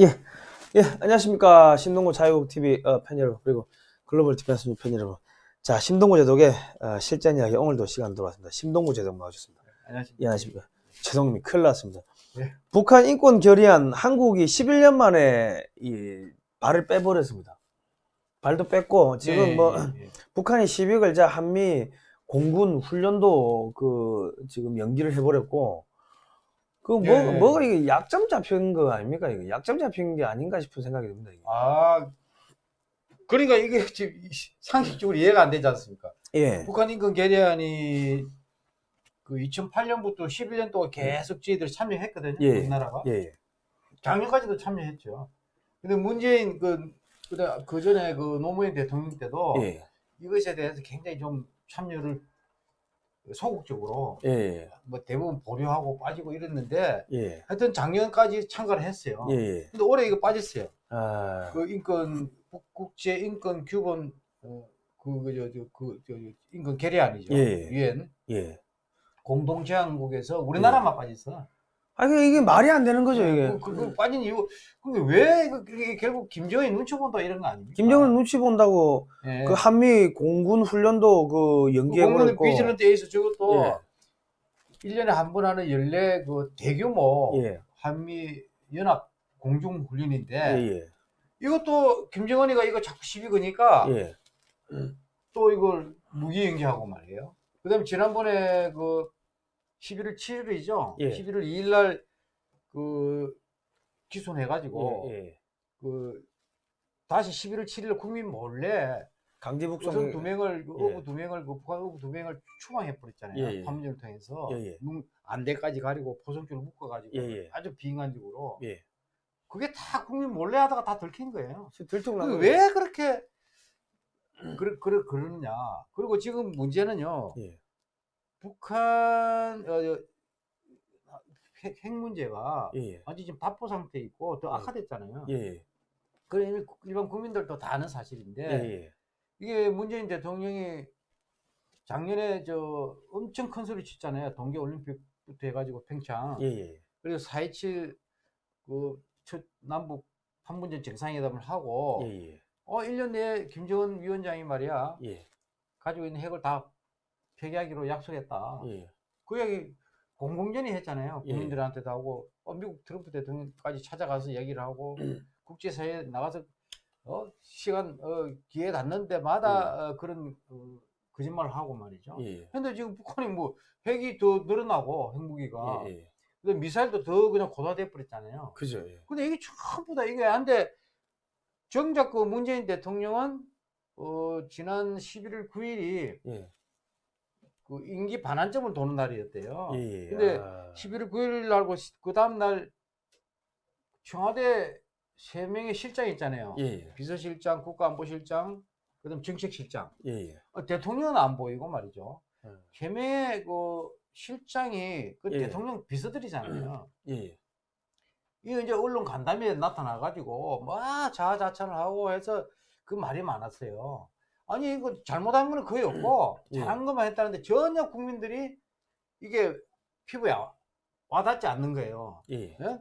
예, 예, 안녕하십니까. 심동보 자유TV 어, 팬 여러분, 그리고 Global Defense 팬 여러분. 자, 심동보 제독의 어, 실전 이야기 오늘도 시간 들어왔습니다. 심동보 제독 나와주셨습니다. 안녕하십니까. 예, 안녕하십니까. 제독님이 큰일 났습니다. 네. 북한 인권 결의안 한국이 11년 만에 이 발을 빼버렸습니다. 발도 뺐고, 지금 예, 뭐, 예, 예. 북한이 12월 자 한미 공군 훈련도 그 지금 연기를 해버렸고 그뭐 예. 뭐가 이게 약점 잡힌 거 아닙니까 이거 약점 잡힌 게 아닌가 싶은 생각이 듭니다. 이게. 아, 그러니까 이게 지금 상식적으로 이해가 안 되지 않습니까? 예, 북한 인권 결의안이 그 2008년부터 11년 동안 계속 저희들이 참여했거든요. 예. 우리나라가. 예, 예, 작년까지도 참여했죠. 근데 문재인 그, 그, 그 전에 그 노무현 대통령 때도 예, 이것에 대해서 굉장히 좀 참여를 소극적으로 예, 예, 뭐 대부분 보류하고 빠지고 이랬는데 예, 하여튼 작년까지 참가를 했어요. 예, 예. 근데 올해 이거 빠졌어요. 아, 그 인권 국- 국제 인권 규범 어, 그그저그 저, 인권 결의안이죠. 예. 유엔 예. 공동 제안국에서 우리나라만 빠졌어. 아 이게, 이게 말이 안 되는 거죠 이게. 그, 그, 그 빠진 이유 근데 왜 이게 결국 김정일 눈치 본다 이런 거 아닙니까? 김정은 눈치 본다고 예. 그 한미 공군 훈련도 그그 연기해 버렸고. 공무원 비즈런트 에이스 저것도 예. 일 1년에 한 번 하는 연례 그 대규모 예, 한미 연합 공중 훈련인데 예, 예, 이것도 김정은이가 이거 자꾸 시비 거니까 예, 또 이걸 무기 연기하고 말이에요. 그다음에 지난번에 그 11월 7일이죠. 예. 11월 2일 날 그 기소해 가지고 예, 예. 그 다시 11월 7일 국민 몰래 강제 북송. 두 명을 그 예. 어부 두 명을 그 북한 어부 두 명을 추방해 버렸잖아요. 예, 예. 판문점을 통해서. 눈 안대까지 가리고 포성줄을 묶어 가지고 예, 예. 아주 비인간적으로 예. 그게 다 국민 몰래 하다가 다 들킨 거예요. 들통난 그왜 그렇게 그러, 그러, 그러느냐. 그리고 지금 문제는요. 예, 북한 어, 저, 핵, 핵 문제가 예, 예. 완전 지금 답보 상태에 있고 더 예. 악화됐잖아요. 예, 예, 그래 일- 일반 국민들도 다 아는 사실인데 예, 예. 이게 문재인 대통령이 작년에 저 엄청 큰 소리 쳤잖아요. 동계 올림픽부터 해가지고 평창. 예, 예. 그래서 4.27그첫 남북 판문점 정상회담을 하고 예, 예. 어 1년 내에 김정은 위원장이 말이야 예, 가지고 있는 핵을 다 폐기하기로 약속했다. 예. 그 얘기 공공연히 했잖아요. 예. 국민들한테도 하고 어, 미국 트럼프 대통령까지 찾아가서 얘기를 하고 국제사회에 나가서 어, 시간 어, 기회 닿는 데마다 어, 그런 어, 거짓말을 하고 말이죠. 예, 근데 지금 북한이 뭐 핵이 더 늘어나고 핵무기가 예, 예. 근데 미사일도 더 그냥 고도돼 버렸잖아요. 그죠. 예. 근데 이게 전부 다 이게 한데 정작 그 문재인 대통령은 어, 지난 11월 9일이 예, 그 임기 반환점을 도는 날이었대요. 예, 예. 근데 아, 11월 9일 날고 그 다음 날 청와대 세 명의 실장이 있잖아요. 예, 예, 비서실장, 국가안보실장, 그다음 정책실장. 예, 예. 어, 대통령은 안 보이고 말이죠. 음. 세 명의 그 실장이 그 예. 대통령 비서들이잖아요. 예, 예. 이거 이제 언론 간담회에 나타나가지고 막 자아자찬을 하고 해서 그 말이 많았어요. 아니 이거 잘못한 거는 거의 없고 예. 잘한 것만 했다는데 전혀 국민들이 이게 피부에 와- 와닿지 않는 거예요. 예, 예?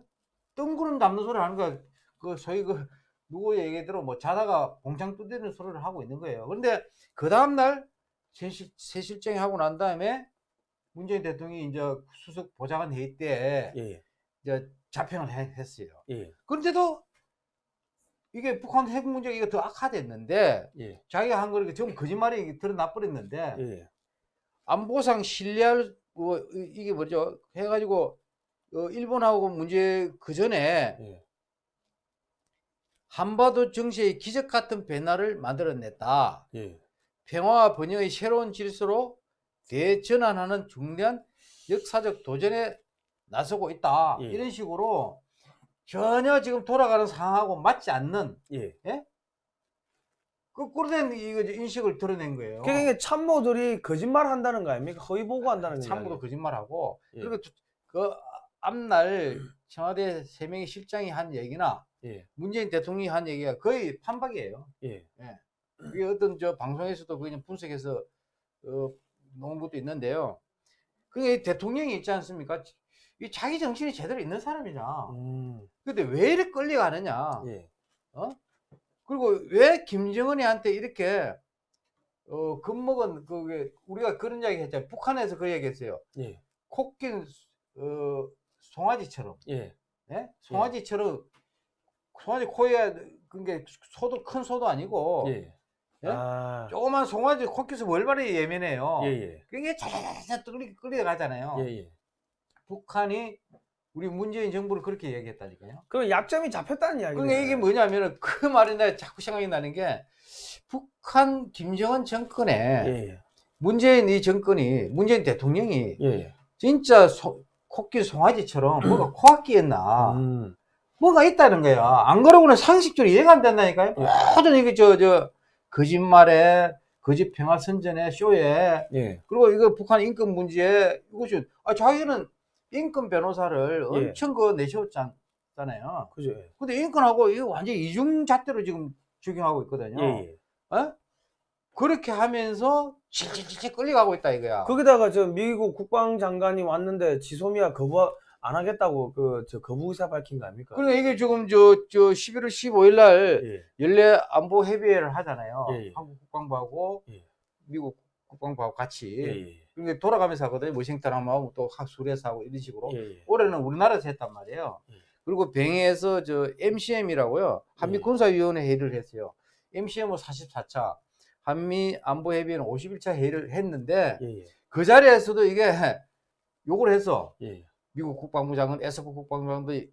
뜬구름 잡는 소리 하는 거야. 그 소위 그 누구 얘기대로 뭐 자다가 봉창 두드리는 소리를 하고 있는 거예요. 그런데 그 다음날 새실, 새실장이 하고 난 다음에 문재인 대통령이 이제 수석 보좌관 회의 때 예, 이제 자평을 해- 했어요. 예, 그런데도 이게 북한 핵 문제가 이거 더 악화됐는데 예, 자기가 한 거를 전부 거짓말이 드러나 버렸는데 예, 안보상 신뢰할 뭐 이- 이게 뭐죠 해가지고 어, 일본하고 문제 그 전에 예, 한반도 정세의 기적 같은 변화를 만들어냈다. 예, 평화와 번영의 새로운 질서로 대전환하는 중대한 역사적 도전에 나서고 있다. 예. 이런 식으로 전혀 지금 돌아가는 상황하고 맞지 않는 예. 거꾸로 된 이거 인식을 드러낸 거예요. 그러니까 참모들이 거짓말 한다는 거 아닙니까? 허위 보고 한다는 거. 참고도 거짓말하고 예. 그리고 두- 그 앞날 청와대 세 명의 실장이 한 얘기나 예, 문재인 대통령이 한 얘기가 거의 판박이에요. 예, 그게 어떤 저 방송에서도 그냥 분석해서 어, 놓은 것도 있는데요. 그게 대통령이 있지 않습니까? 이 자기 정신이 제대로 있는 사람이냐. 음. 근데 왜 이렇게 끌려가느냐. 예. 그리고 왜 김정은이한테 이렇게 어 겁먹은 그게 우리가 그런 이야기 했잖아요. 북한에서 그 얘기했어요. 예. 코낀 어 송아지처럼, 예. 예? 송아지처럼 송아지 코에 그게 소도 큰 소도 아니고 예. 예? 아. 조그만 송아지 코끼서 월발이 예민해요. 예, 예. 그게 자자자자 끌리 끌려 가잖아요. 예, 예. 북한이 우리 문재인 정부를 그렇게 얘기했다니까요. 그 약점이 잡혔다는 이야기네. 그러니까 이게 뭐냐면은 그 말이 나 자꾸 생각이 나는 게 북한 김정은 정권에 예, 예. 문재인 이 정권이 문재인 대통령이 예, 예. 진짜 소, 코끼리 송아지처럼 뭐가 코악기였나 음. 뭐가 있다는 거야. 안 그러고는 상식적으로 이해가 안 된다니까요. 모든 이게 저 저 거짓말에 거짓 평화 선전에 쇼에 예. 그리고 이거 북한 인권 문제에 이것이 아 자기는 인권 변호사를 예. 엄청 그 내세웠잖아요. 그죠. 예. 근데 인권하고 완전 이중 잣대로 지금 적용하고 있거든요. 예, 예. 어? 그렇게 하면서 질질질 끌려가고 있다 이거야. 거기다가 저 미국 국방장관이 왔는데 지소미아 거부 안 하겠다고 그 저 거부 의사 밝힌 거 아닙니까? 그러니까 이게 지금 저, 저 11월 15일 날 예. 연례 안보 협의회를 하잖아요. 예, 예. 한국 국방부하고 예. 미국 국방부하고 같이. 예, 예. 그러니까 돌아가면서 하거든요. 워싱턴 하고 또 수레서 하고 이런 식으로. 예, 예. 올해는 우리나라에서 했단 말이에요. 예. 그리고 뱅에서 저 MCM이라고요. 한미 예. 군사위원회 회의를 했어요. MCM은 44차, 한미 안보협의회는 51차 회의를 했는데. 그 자리에서도 이게 욕을. 예. 미국 국방부 장관, 에서프 국방부 장관도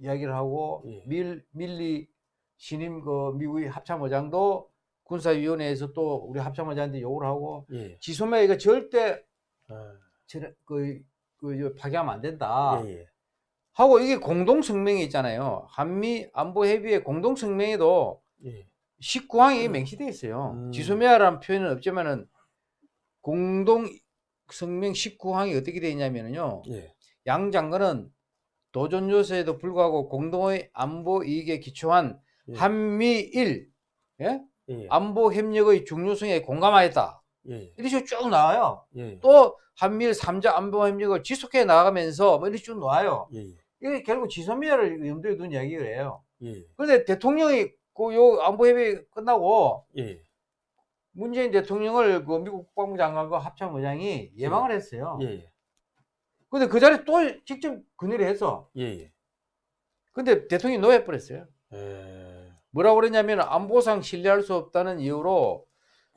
이야기를 하고 예. 밀 밀리 신임 그 미국의 합참의장도 군사위원회에서 또 우리 합참의장한테 욕을 하고 예. 지소매 이거 절대 아, 그, 그, 저 파기하면 안 된다. 예, 예. 하고 이게 공동 성명이 있잖아요. 한미 안보 협의회 공동 성명에도 예. 19항이 맹시되어 있어요. 음. 지소미아라는 표현은 없지만은 공동 성명 19항이 어떻게 되어 있냐면요. 예. 양 장관은 도전 요소에도 불구하고 공동의 안보 이익에 기초한 예. 한미일 예? 예. 안보 협력의 중요성에 공감하였다. 예. 이런 식으로 쭉 나와요. 예. 또 한미일 3자 안보 협력을 지속해 나가면서 뭐 이렇게 쭉 나와요. 예. 예. 이게 결국 지소미아를 염두에 둔 이야기를 해요. 예. 그런데 대통령이 그요 안보 협의 끝나고 예. 문재인 대통령을 그 미국 국방부 장관과 합참의장이 예방을 했어요. 예. 근데 그 자리에 또 직접 건의를 했어. 예. 예. 근데 대통령이 노해버렸어요. 예. 뭐라고 그랬냐면 안보상 신뢰할 수 없다는 이유로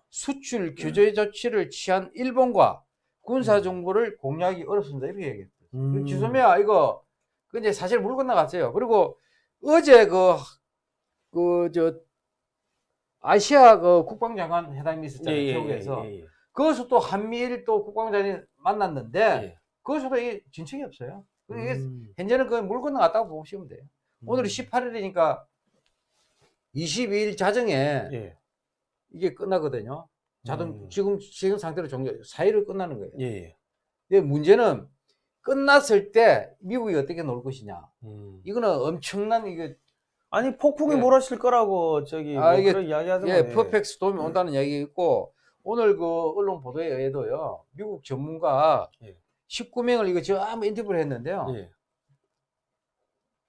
수출 규제 조치를 취한 일본과 군사 정보를 공유하기 어렵습니다. 이렇게 얘기했어요. 음. 지소미아 이거 그 이제 사실 물 건너갔어요. 그리고 어제 그 그 저 아시아 그 국방장관 회담이 있었잖아요. 예, 예, 태국에서 예, 예. 거기서 또 한미일 또 국방장관이 만났는데 예. 거기서도 이게 진척이 없어요. 음. 현재는 그물 건너갔다고 보시면 돼요. 오늘이 음. 18일이니까 22일 자정에 예. 이게 끝나거든요. 자동 음. 지금 지금 상태로 종료 4일을 끝나는 거예요. 예. 예. 근데 문제는 끝났을 때 미국이 어떻게 놀 것이냐. 음. 이거는 엄청난 이게 아니 폭풍이 예. 몰아칠 거라고 저기 아, 뭐 이게- 그런 이야기 하더만 예, 퍼펙트 스톰이 온다는 얘기 있고 오늘 그 언론 보도에 의해도요. 미국 전문가 예. 19명을 이거 저 한번 인터뷰를 했는데요.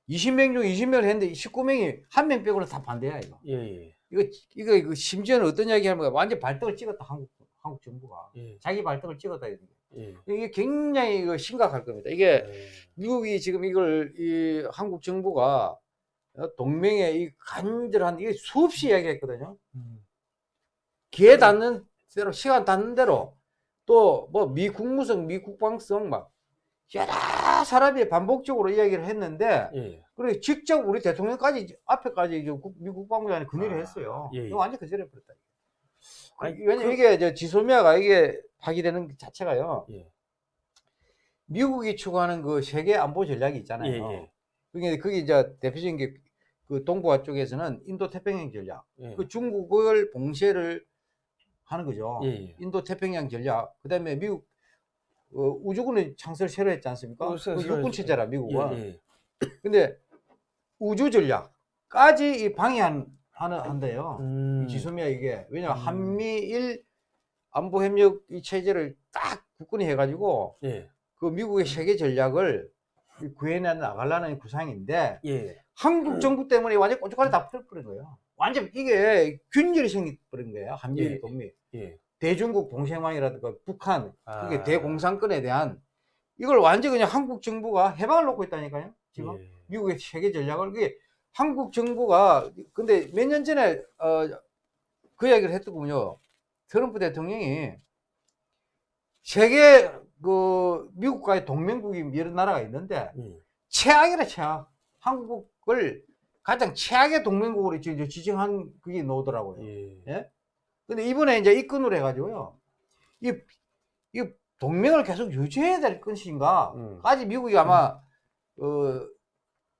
예. 20명 중 20명을 했는데 19명이 한 명 빼고는 다 반대야 이거. 예. 예. 이거 이거 이거 심지어는 어떤 이야기 하는 거야? 완전 발등을 찍었다 한국 한국 정부가 예. 자기 발등을 찍었다 이거. 예. 이게 굉장히 이거 심각할 겁니다. 이게 예. 미국이 지금 이걸 이 한국 정부가 어, 동맹에 이 간절한 이게 수없이 이야기했거든요. 음. 기회 닿는 대로 시간 닿는 대로 또 뭐 미 국무성, 미 국방성 막 여러 사람이 반복적으로 이야기를 했는데 예. 그리고 직접 우리 대통령까지 앞에까지 이제 국- 미 국방부장이 건의를 아, 했어요. 예, 예. 이거 완전 거절해 버렸다. 아니, 왜냐면 그- 이게 저 지소미아가 이게 파기되는 것 자체가요. 예. 미국이 추구하는 그 세계 안보 전략이 있잖아요. 예, 예. 그게 그게 이제 대표적인 게 그 동북아 쪽에서는 인도 태평양 전략. 예. 그 중국을 봉쇄를 하는 거죠. 인도 태평양 전략. 그다음에 미국 어, 우주군의 창설 새로 했지 않습니까? 어, 그 육군. 체제라 미국은. 예, 예. 근데 우주 전략까지 이 방해한 하는 한대요. 음. 이 지소미아 이게 왜냐 면 음. 한미일 안보 협력 이 체제를 딱 국군이 해가지고 예. 그 미국의 세계 전략을 구해내 나가려는 구상인데 예. 한국 정부 때문에 완전 꼬치꼬리 다 풀어버린 거예요. 완전 이게 균열이 생겨버린 거예요. 한미일 예. 동맹. 예. 대중국 동생왕이라든가 북한, 아. 그게 대공산권에 대한 이걸 완전 그냥 한국 정부가 해방을 놓고 있다니까요. 지금 예. 미국의 세계 전략을 그게 한국 정부가 근데 몇 년 전에 어, 그 이야기를 했더군요. 트럼프 대통령이 세계 그 미국과의 동맹국이 여러 나라가 있는데 예. 최악이라 최악. 한국을 가장 최악의 동맹국으로 지정한 그게 나오더라고요. 예. 예? 근데 이번에 이제 입건을 해가지고요. 이, 이 동맹을 계속 유지해야 될 것인가? 음. 까지 미국이 아마, 어,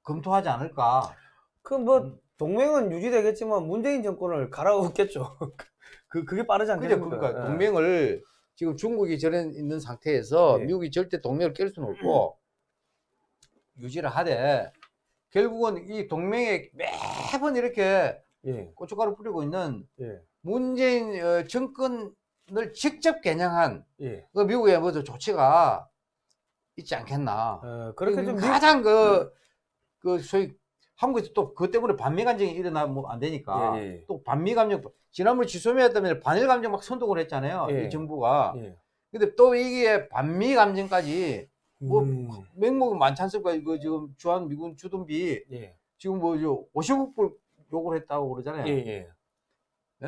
검토하지 않을까. 그뭐 음. 동맹은 유지되겠지만 문재인 정권을 갈아엎겠죠. 그 그게 빠르지 그죠? 않겠습니까? 그러니까 예. 동맹을 지금 중국이 저래 있는 상태에서 예. 미국이 절대 동맹을 깰 수는 없고 유지를 하되 결국은 이 동맹에 매번 이렇게 예. 고춧가루 뿌리고 있는 예. 문재인 어, 정권을 직접 겨냥한 예. 그 미국의 뭐저 조치가 있지 않겠나. 어, 그렇게 좀 미- 가장 그, 그 소위 한국에서 또 그것 때문에 반미 감정이 일어나면 안 되니까 예, 예. 또 반미 감정 지난번에 지소미했다면 반일 감정 막 선동을 했잖아요. 예. 이 정부가. 예. 근데 또 이게 반미 감정까지 뭐 음. 맹목은 많지 않습니까? 이거 지금 주한 미군 주둔비 예. 지금 뭐저 50억 불 요구를 했다고 그러잖아요.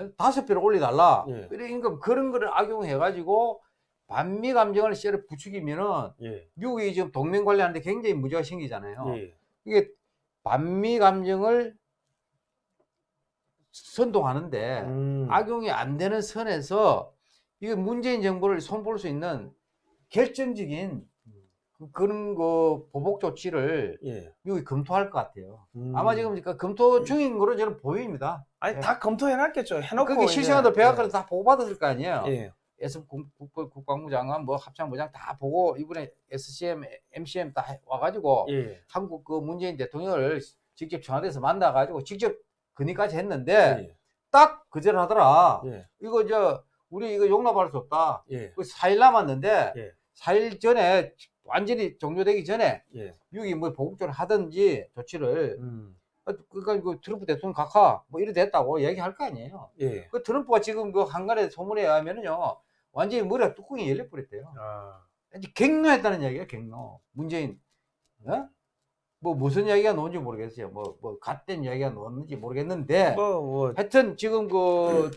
예. 다섯 배를 올려달라. 예. 그러니까 그런 거를 악용해가지고 반미 감정을 씨를 부추기면은 예. 미국이 지금 동맹 관리하는데 굉장히 문제가 생기잖아요. 예. 이게 반미 감정을 선동하는데 음. 악용이 안 되는 선에서 이게 문재인 정부를 손볼 수 있는 결정적인 그- 그런 그 보복 조치를 예. 미국이 검토할 것 같아요. 음. 아마 지금 그러니까 검토 중인 거로 저는 보입니다. 아니 예. 다 검토해놨겠죠. 해놓고 그게 실시간으로 예. 백악관에서 다 보고받았을 거 아니에요. 예. 국- 국- 국방부 장관, 뭐 합참부장 다 보고 이번에 SCM, MCM 다 해- 와가지고 예. 한국 그 문재인 대통령을 직접 청와대에서 만나가지고 직접 건의까지 했는데 예. 딱 거절하더라. 예. 이거 저 우리 이거 용납할 수 없다. 예. 그 4일 남았는데 예. 4일 전에 완전히 종료되기 전에 예. 미국이 뭐 보복적으로 하든지 조치를 음. 어, 그러니까 그 트럼프 대통령 각하 뭐 이래 됐다고 얘기할 거 아니에요. 예. 그 트럼프가 지금 그 한간의 소문에 의하면은요 완전히 머리가 뚜껑이 열려 버렸대요. 아. 이제 갱노했다는 이야기야 갱노. 문재인 어? 뭐 무슨 이야기가 나온지 모르겠어요. 뭐 뭐 갓된 이야기가 나왔는지 모르겠는데 뭐, 뭐, 하여튼 지금 그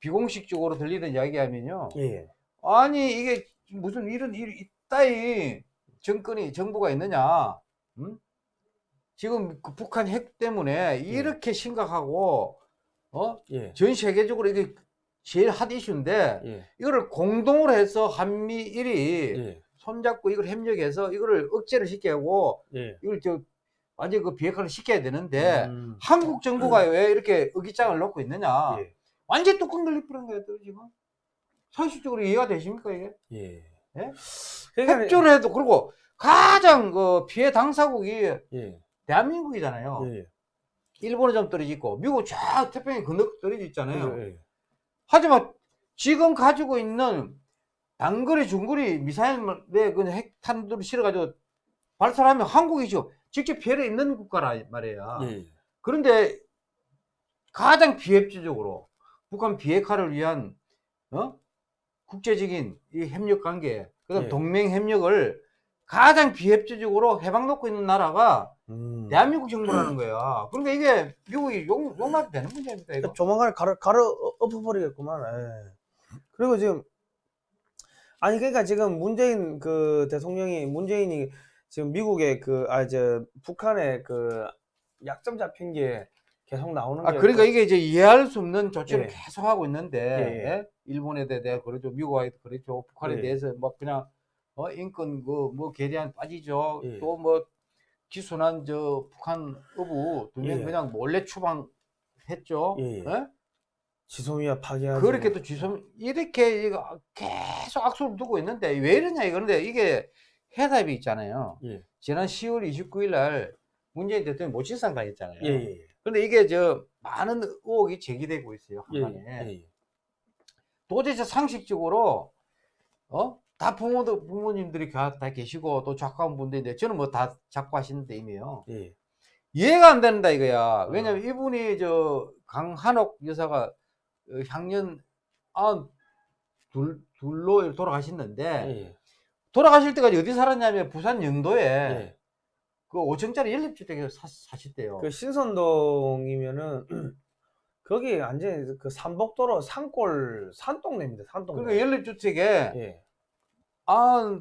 비공식적으로 들리는 이야기하면요. 예. 아니 이게 무슨 이런 일이 따위 정권이 정부가 있느냐? 응? 지금 그 북한 핵 때문에 이렇게 심각하고 어? 예. 전 세계적으로 이게 제일 핫 이슈인데 예. 이거를 공동으로 해서 한미일이 예. 손잡고 이걸 협력해서 이거를 억제를 시키고 예. 이걸 저 완전 그 비핵화를 시켜야 되는데 음. 한국 정부가 왜 이렇게 의기장을 놓고 있느냐? 예. 완전 뚜껑 열리버린 거예요, 또 지금. 사실적으로 이해가 되십니까, 이게? 예. 예? 그러니까 협조를 해도, 그리고 가장 그 피해 당사국이 예. 대한민국이잖아요. 예. 일본은 좀 떨어져 있고, 미국 쫙 태평양 건너 떨어져 있잖아요. 예. 하지만 지금 가지고 있는 단거리, 중거리 미사일에 그 핵탄두를 실어가지고 발사하면 한국이죠. 직접 피해를 있는 국가라 말이야. 예. 그런데 가장 비협조적으로 북한 비핵화를 위한 어? 국제적인 이 협력 관계, 그다음 예. 동맹 협력을 가장 비협조적으로 해방 놓고 있는 나라가 음. 대한민국 정부라는 거야. 그러니까 이게 미국이 용, 용납이 되는 문제입니까 이거? 조만간에 가르, 가르 엎어버리겠구만. 예. 그리고 지금, 아니, 그러니까 지금 문재인 그 대통령이, 문재인이 지금 미국의 그, 아, 저, 북한의 그 약점 잡힌 게 계속 나오는 아 게. 그러니까 이게 이제 이해할 수 없는 조치를 예. 계속 하고 있는데 예, 예. 예? 일본에 대해 그렇죠, 미국에 그렇죠, 북한에 예. 대해서 막 그냥 어, 인권 그뭐 계대한 빠지죠. 예. 또뭐 기순한 저 북한 어부 두명 예. 그냥 몰래 추방했죠. 예? 지소미아 파괴하지. 그렇게 또 지som 이렇게 이거 계속 악수를 두고 있는데 왜 이러냐 이거는데 이게 해답이 있잖아요. 예. 지난 10월 29일 날 문재인 대통령이 모친상 당했잖아요. 예, 예. 근데 이게 저 많은 의혹이 제기되고 있어요. 예, 한간에. 예. 예. 도대체 상식적으로 어 다 부모도 부모님들이 다, 다 계시고 또 작가분들인데 저는 뭐 다 작가 하시는데 이미요. 예. 이해가 안 된다 이거야. 왜냐면 이분이 저 강한옥 여사가 어, 향년 아 둘 둘로 돌아가셨는데 예. 돌아가실 때까지 어디 살았냐면 부산 영도에 예. 그 5층짜리 연립주택에 사, 사셨대요. 그 신선동이면은 거기 완전히 그 삼복도로 산골 산동네입니다. 산동네. 그러니까 연립주택에 예. 아,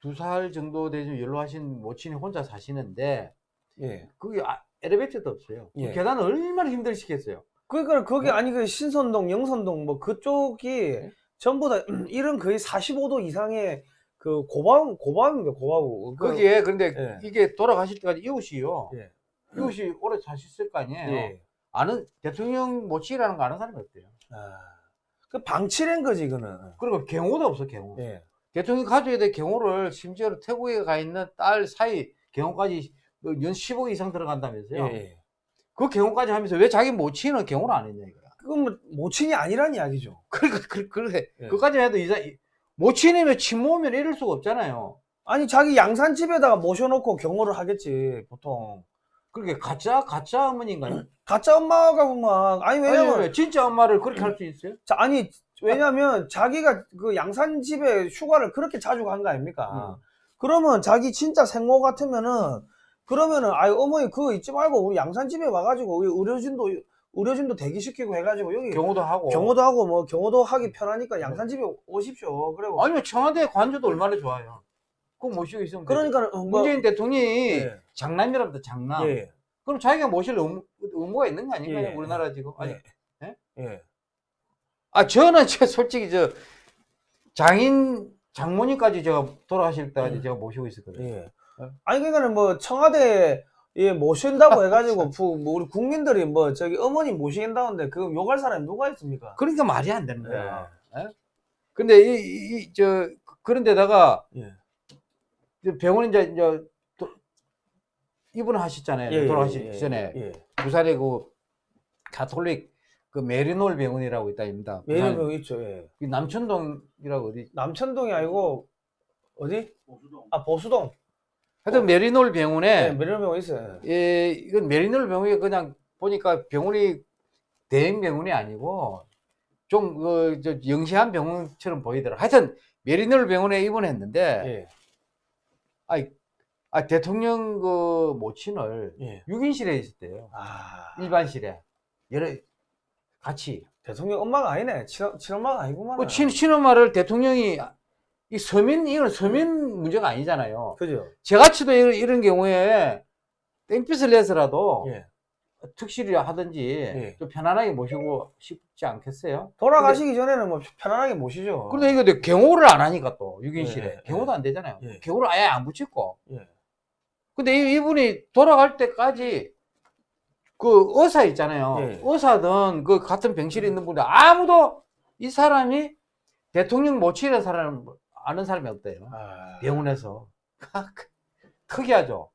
두살 정도 되좀 연로하신 모친이 혼자 사시는데 예. 그게 아- 엘리베이터도 없어요. 그 예. 계단을 얼마나 힘들시겠어요. 그러니까 거기 네? 아니 그 신선동, 영선동 뭐 그쪽이 네? 전부 다 이런 거의 45도 이상의 그 고방 고방입니다. 고방우. 그- 거기에 근데 예. 이게 돌아가실 때까지 이웃이요. 예. 이웃이 오래 사셨을 거 아니에요. 예. 아는 대통령 모친이라는 거 아는 사람이 없대요. 아. 그 방치된 거지 이거는. 그리고 경호도 없어 경호. 예. 대통령이 가져야 될 경호를 심지어 태국에 가 있는 딸 사이 경호까지 뭐연 10억 이상 들어간다면서요. 예. 예. 그 경호까지 하면서 왜 자기 모친은 경호를 안 했냐 이거야. 그건 뭐 모친이 아니란 이야기죠. 그러니까 그, 그래. 예. 그까지 해도 이사 모친이면 친모면 이럴 수가 없잖아요. 아니 자기 양산집에다가 모셔놓고 경호를 하겠지 보통. 그렇게 가짜 가짜 어머니인가요? 가짜 엄마가 보면 아니 왜냐면 아니, 진짜 엄마를 그렇게 할 수 있어요? 자, 아니 왜냐면 자기가 그 양산집에 휴가를 그렇게 자주 간 거 아닙니까? 음. 그러면 자기 진짜 생모 같으면은 그러면은 아유 어머니 그거 잊지 말고 우리 양산집에 와가지고 우리 의료진도 의료진도 대기시키고 해가지고 여기 경호도 하고. 경호도 하고 뭐 경호도 하기 편하니까 양산집에 오십시오. 그리고 아니면 청와대 관저도 얼마나 좋아요. 그거 모시고 있으면. 그러니까 뭐, 문재인 대통령이 예. 장남이랍니다 장남. 예. 그럼 자기가 모실 의무, 의무가 있는 거 아닌가요? 예. 우리나라 지금. 아니, 예. 예. 아 저는 저 솔직히 저 장인 장모님까지 제가 돌아가실 때까지 음. 제가 모시고 있었거든요. 예. 어? 아니 그러니까는 뭐 청와대에 예, 모신다고 해가지고 부- 뭐 우리 국민들이 뭐 저기 어머니 모시긴다는데 그 욕할 사람이 누가 있습니까? 그러니까 말이 안 되는 거야. 예. 예? 근데 이, 이, 이, 저 그런데다가 예. 병원 이제 이제 도- 입원하셨잖아요. 예, 돌아가시기 예, 예, 전에 예. 부산에 그 가톨릭 그 메리놀 병원이라고 있다 입니다. 부산- 메리노 있죠. 예. 그 남천동이라고 어디? 남천동이 아니고 어디? 아 보수동. 하여튼 메리놀 네, 병원에 메리노 병원 있어요. 예, 이건 메리놀 병원이 그냥 보니까 병원이 대형 병원이 아니고 좀 그 저 영시한 병원처럼 보이더라. 하여튼 메리놀 병원에 입원했는데 예. 아, 아 대통령 그 모친을 예. 6인실에 있었대요. 아 일반실에 여러 같이 대통령 엄마가 아니네. 친, 친엄마가 아니구만. 그 친, 친엄마를 대통령이 이 서민 이건 서민 문제가 아니잖아요. 그죠? 제가치도 이런, 이런 경우에 땡볕을 내서라도 예. 특실이 하든지 예. 좀 편안하게 모시고 싶지 않겠어요? 돌아가시기 전에는 뭐 편안하게 모시죠. 그런데 이거 내 경호를 안 하니까 또 6인실에 예, 예. 경호도 안 되잖아요. 예. 경호를 아예 안 붙였고. 예. 근데 이, 이분이 돌아갈 때까지 그 의사 있잖아요. 예. 의사든 그 같은 병실에 있는 분들 아무도 이 사람이 대통령 모친이라는 사람 아는 사람이 없대요. 아, 병원에서 특이하죠.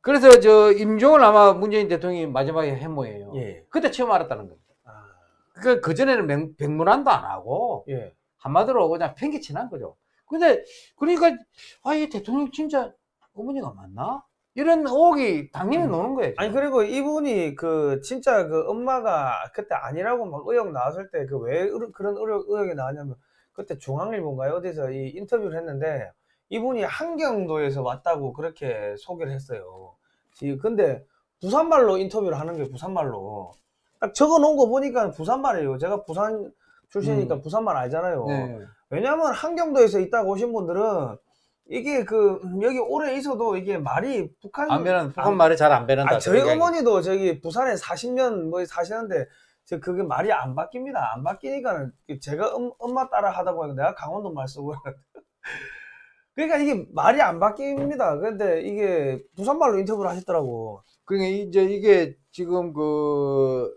그래서 저 임종을 아마 문재인 대통령이 마지막에 해모예요. 예. 그때 처음 알았다는 겁니다. 아, 그, 그전에는 명, 백문한도 안 하고, 예. 한마디로 그냥 팽개친한 거죠. 근데, 그러니까, 아, 이 대통령 진짜 어머니가 맞나? 이런 의혹이 당연히 음. 노는 거예요. 아니. 그리고 이분이 그 진짜 그 엄마가 그때 아니라고 막 의혹 나왔을 때 그 왜 그런 의혹, 의혹이 나왔냐면 그때 중앙일보인가요 어디서 이 인터뷰를 했는데 이분이 한경도에서 왔다고 그렇게 소개를 했어요. 이- 근데 부산말로 인터뷰를 하는 게 부산말로 딱 적어 놓은 거 보니까 부산말이에요. 제가 부산 출신이니까 음. 부산말 알잖아요. 네. 왜냐하면 한경도에서 있다가 오신 분들은 이게 그 음, 여기 오래 있어도 이게 말이 북한 안 변한, 북한 말에 잘안 변한다. 아, 저희. 어머니도 저기 부산에 40년 뭐 사시는데 저 그게 말이 안 바뀝니다. 안 바뀌니까는 제가 엄, 엄마 따라 하다 보니까 내가 강원도 말 쓰고 그러니까 이게 말이 안 바뀝니다. 근데 이게 부산 말로 인터뷰를 하셨더라고. 그러니까 이제 이게 지금 그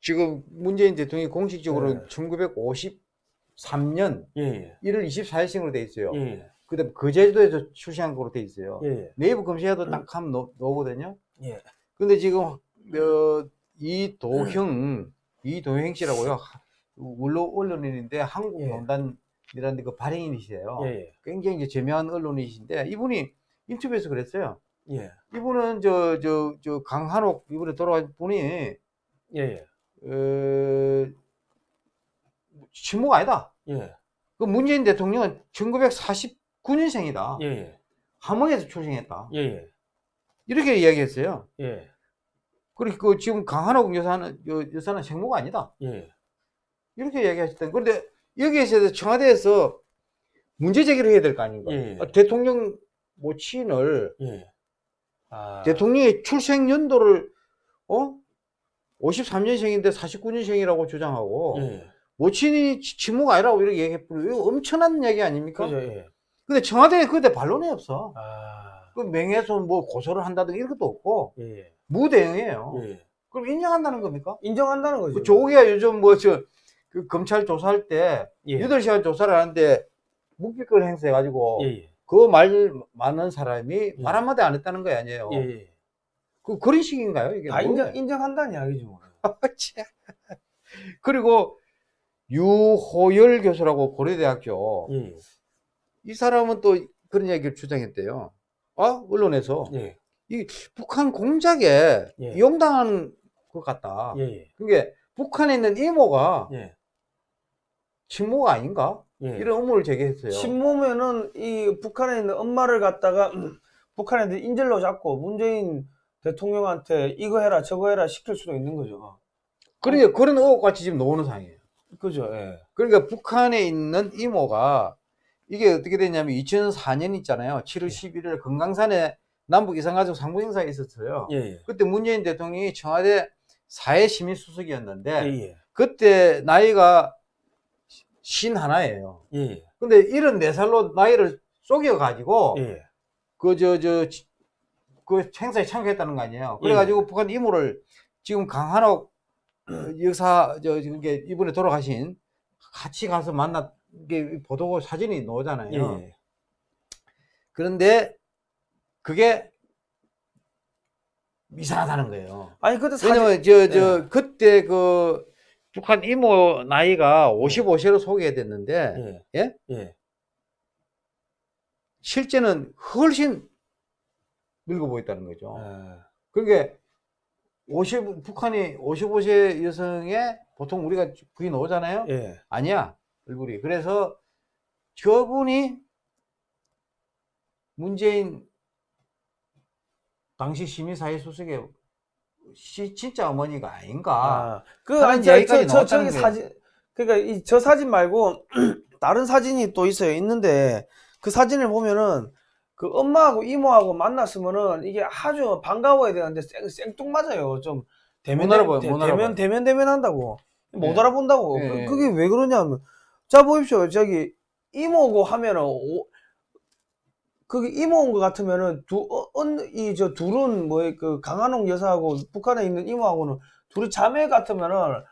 지금 문재인 대통령이 공식적으로 네. 1953년 예, 예. 1월 24일생으로 돼 있어요. 예, 그다음 그 제주도에서 출시한 거로 돼 있어요. 예. 예, 네이버 검색해도 딱 하면 나- 나오거든요. 예. 근데 지금 어, 이도형 이도형 씨라고요. 원로 언론인인데 예. 한국농단이라는 그 발행인이시래요. 예, 예. 굉장히 이제 제명한 언론이신데 이분이 인터뷰에서 그랬어요. 예. 이분은 저 저 저 강한옥 이번에 돌아간 분이 예, 예. 어, 친모가 아니다. 예. 그 문재인 대통령은 1949년생이다. 예, 예. 함흥에서 출생했다. 예, 예. 이렇게 이야기했어요. 예. 그리고 그 지금 강한옥 여사는 여, 여사는 생모가 아니다. 예. 이렇게 이야기하셨던. 그런데 여기에서 청와대에서 문제 제기를 해야 될 거 아닌가. 예. 아, 대통령 모친을 예. 아. 대통령의 출생 연도를 어 53년생인데 49년생이라고 주장하고 예. 모친이 치- 친모가 아니라고 이렇게 얘기해버리고 이거 엄청난 얘기 아닙니까? 그죠, 예. 근데 청와대에 그때 반론이 없어. 아. 그 명예훼손 뭐 고소를 한다든가 이런 것도 없고 예, 예. 무대응이에요. 예. 그럼 인정한다는 겁니까? 인정한다는 거죠. 그 조국이가 요즘 뭐저 그 검찰 조사할 때 예. 8시간 조사를 하는데 묵비권 행사해가지고 예, 예. 그말 많은 사람이 예. 말 한마디 안 했다는 거 아니에요. 예, 예. 그 그런 식인가요? 이게 다 뭐예요? 인정, 인정한다는 이야기죠. 뭐. 참. 그리고 유호열 교수라고 고려대학교 예. 이 사람은 또 그런 얘기를 주장했대요. 아 언론에서 예. 북한 공작에 예. 이용당한 것 같다. 예. 예. 그게 북한에 있는 이모가 예. 친모가 아닌가? 예. 이런 의문을 제기했어요. 친모면은 이 북한에 있는 엄마를 갖다가 북한 애들 인질로 잡고 문재인 대통령한테 이거 해라 저거 해라 시킬 수도 있는 거죠. 그러니까 그런 의혹같이 지금 나오는 상황이에요. 그죠? 예. 그러니까 북한에 있는 이모가 이게 어떻게 됐냐면 2004년 있잖아요. 7월 11일 금강산에 남북 이산가족 상부 행사가 있었어요. 예. 예. 그때 문재인 대통령이 청와대 사회 시민 수석이었는데 예. 예. 그때 나이가 신 하나예요. 예. 근데 74살로 나이를 속여 가지고 예. 그저 저 그 행사에 참가했다는 거 아니에요. 그래 가지고 북한 이모를 지금 강한옥 어, 여사 저 이게 이번에 돌아가신 같이 가서 만났 게 보도 사진이 나오잖아요. 예. 그런데 그게 이상하다는 거예요. 아니 그때 사진 왜냐면 저저 예. 그때 그 북한 이모 나이가 55세로 소개됐는데 예. 예? 예. 실제는 훨씬 늙어 보였다는 거죠. 아, 그러니까 50 북한이 55세 여성에 보통 우리가 나오잖아요. 예. 아니야 얼굴이. 그래서 저분이 문재인 당시 시민사회 수석의 시, 진짜 어머니가 아닌가. 아, 그 아니 저, 저, 저 저기 거예요. 사진 그러니까 이 저 사진 말고 다른 사진이 또 있어요. 있는데 그 사진을 보면은 그 엄마하고 이모하고 만났으면은 이게 아주 반가워야 되는데 생, 생뚱맞아요. 좀 대면 못 알아봐요, 대, 못 대면. 대면 대면 한다고 못 예. 알아본다고. 예, 그, 예. 그게 왜 그러냐면 자 보십시오. 저기 이모고 하면은 오, 그게 이모인 것 같으면은 두 이 저 둘은 뭐 그 강한옥 여사하고 북한에 있는 이모하고는 둘이 자매 같으면은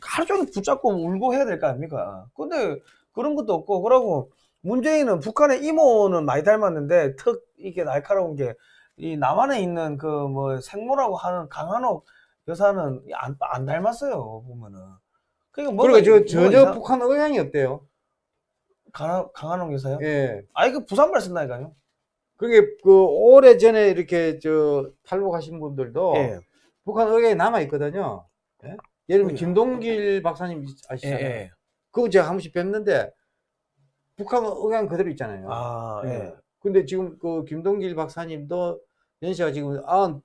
하루 종일 붙잡고 울고 해야 될 거 아닙니까? 근데 그런 것도 없고 그러고 문재인은 북한의 이모는 많이 닮았는데 턱 이게 날카로운 게 이 남한에 있는 그 뭐 생모라고 하는 강한옥 여사는 안, 안 닮았어요 보면은 그러니까 뭐가 그리고 저 전혀 이상- 북한 의향이 없대요. 강한, 강한옥 여사요? 예. 아이 그 부산말 쓴다니까요? 그게 그 오래 전에 이렇게 저 탈북하신 분들도 예. 북한 의향이 남아 있거든요. 예? 예를 들면 그래요. 김동길 박사님 예, 아시잖아요. 예. 그거 제가 한 번씩 뵀는데 북한 의향 그대로 있잖아요. 아, 예. 예. 근데 지금 그 김동길 박사님도 연세가 지금 아흔